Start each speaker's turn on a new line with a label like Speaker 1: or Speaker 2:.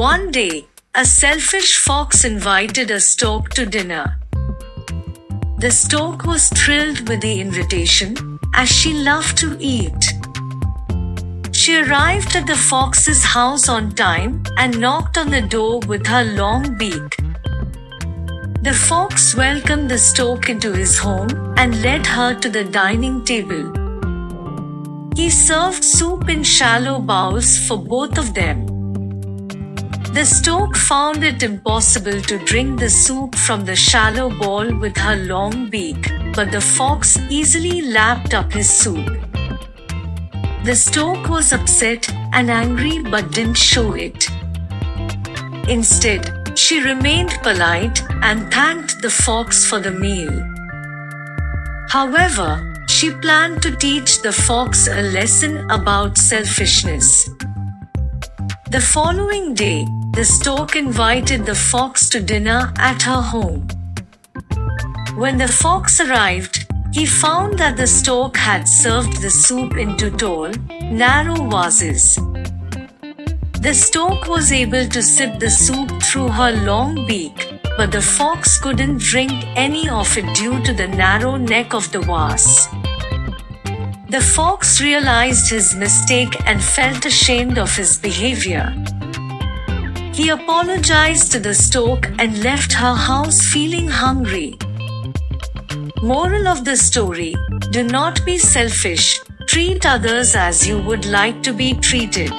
Speaker 1: One day, a selfish fox invited a stork to dinner. The stork was thrilled with the invitation, as she loved to eat. She arrived at the fox's house on time and knocked on the door with her long beak. The fox welcomed the stork into his home and led her to the dining table. He served soup in shallow bowls for both of them. The stork found it impossible to drink the soup from the shallow bowl with her long beak, but the fox easily lapped up his soup. The stork was upset and angry but didn't show it. Instead, she remained polite and thanked the fox for the meal. However, she planned to teach the fox a lesson about selfishness. The following day, the stork invited the fox to dinner at her home. When the fox arrived, he found that the stork had served the soup into tall, narrow vases. The stork was able to sip the soup through her long beak, but the fox couldn't drink any of it due to the narrow neck of the vase. The fox realized his mistake and felt ashamed of his behavior. He apologized to the stork and left her house feeling hungry. Moral of the story Do not be selfish, treat others as you would like to be treated.